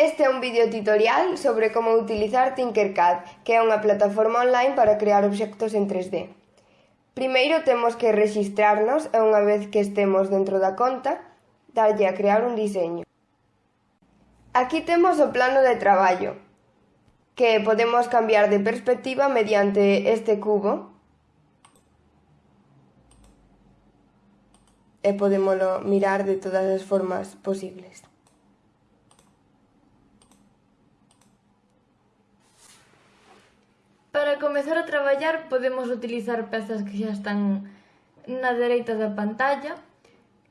Este é un vídeo tutorial sobre como utilizar Tinkercad, que é unha plataforma online para crear obxectos en 3D. Primeiro temos que registrarnos e unha vez que estemos dentro da conta, darlle a crear un diseño. Aquí temos o plano de traballo, que podemos cambiar de perspectiva mediante este cubo. E podémolo mirar de todas as formas posibles. Para comezar a traballar podemos utilizar pezas que xa están na dereita da pantalla,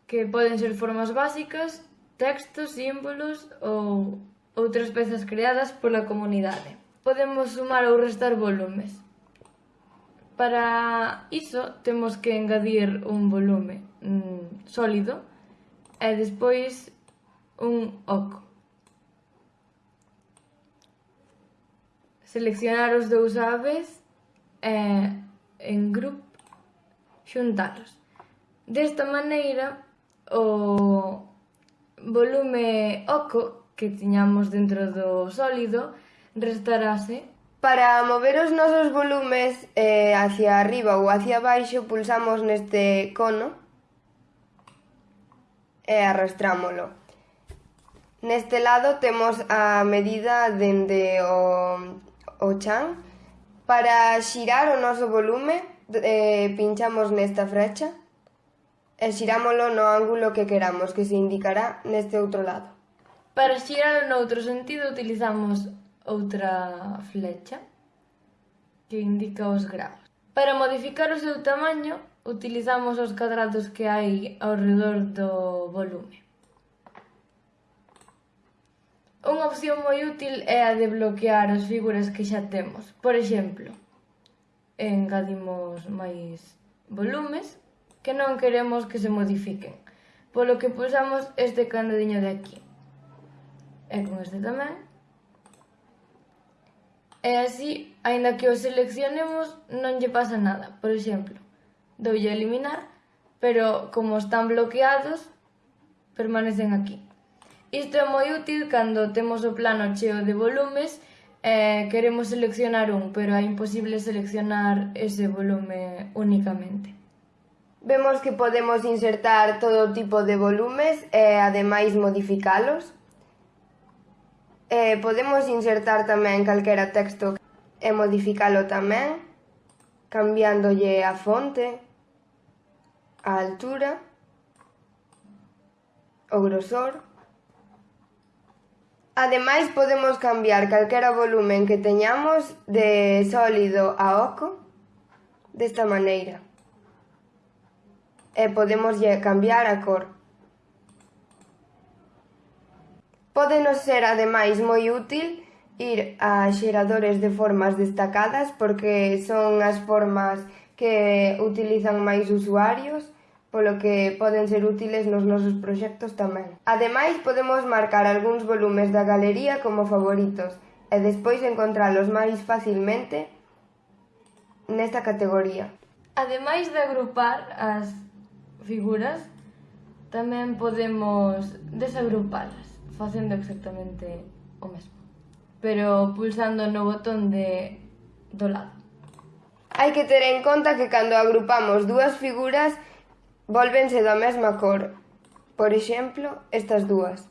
que poden ser formas básicas, textos, símbolos ou outras pezas creadas pola comunidade. Podemos sumar ou restar volumes. Para iso temos que engadir un volume mm, sólido e despois un oco. Seleccionar os dous aves e en grupo xuntalos. Desta maneira, o volume oco que tiñamos dentro do sólido restarase Para mover os nosos volumes eh, hacia arriba ou hacia baixo, pulsamos neste cono e arrastrámolo. Neste lado temos a medida dende o o chan. Para xirar o noso volume, eh, pinchamos nesta frecha e xirámolo no ángulo que queramos, que se indicará neste outro lado. Para xirar no outro sentido utilizamos outra flecha que indica os graus. Para modificar o seu tamaño utilizamos os cadrados que hai ao redor do volume. opción moi útil é a de bloquear as figuras que xa temos. Por exemplo, engadimos máis volumes que non queremos que se modifiquen, polo que pulsamos este canadiño de aquí. E con este tamén. E así, aínda que o seleccionemos, non lle pasa nada. Por exemplo, doulle a eliminar, pero como están bloqueados, permanecen aquí. Isto é moi útil cando temos o plano cheo de volumes e queremos seleccionar un, pero é imposible seleccionar ese volume únicamente. Vemos que podemos insertar todo tipo de volumes e ademais modificalos. E podemos insertar tamén calquera texto e modificalo tamén, cambiándolle a fonte, a altura, o grosor... Ademais podemos cambiar calquera volumen que teñamos de sólido a oco desta maneira. E podemos cambiar a cor. Podenos ser ademais moi útil ir a xeradores de formas destacadas porque son as formas que utilizan máis usuarios polo que poden ser útiles nos nosos proxectos tamén. Ademais, podemos marcar algúns volumes da galería como favoritos e despois encontralos máis facilmente nesta categoría. Ademais de agrupar as figuras, tamén podemos desagrupalas, facendo exactamente o mesmo, pero pulsando no botón de do lado. Hai que ter en conta que cando agrupamos dúas figuras vólvense da mesma cor, por exemplo, estas dúas.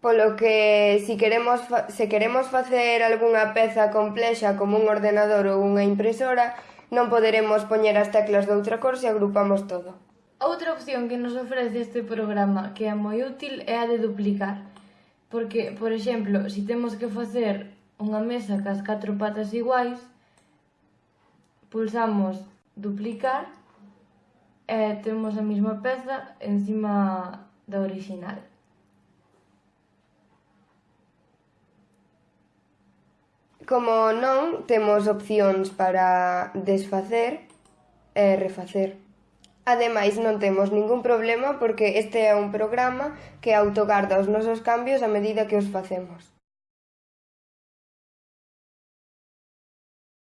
Polo que si queremos se queremos facer algunha peza complexa como un ordenador ou unha impresora, non poderemos poñer as teclas de outra cor se agrupamos todo. Outra opción que nos ofrece este programa que é moi útil é a de duplicar. Porque, por exemplo, se si temos que facer unha mesa cas catro patas iguais, pulsamos duplicar e temos a mesma peza encima da original. Como non, temos opcións para desfacer e refacer. Ademais, non temos ningún problema porque este é un programa que autogarda os nosos cambios a medida que os facemos.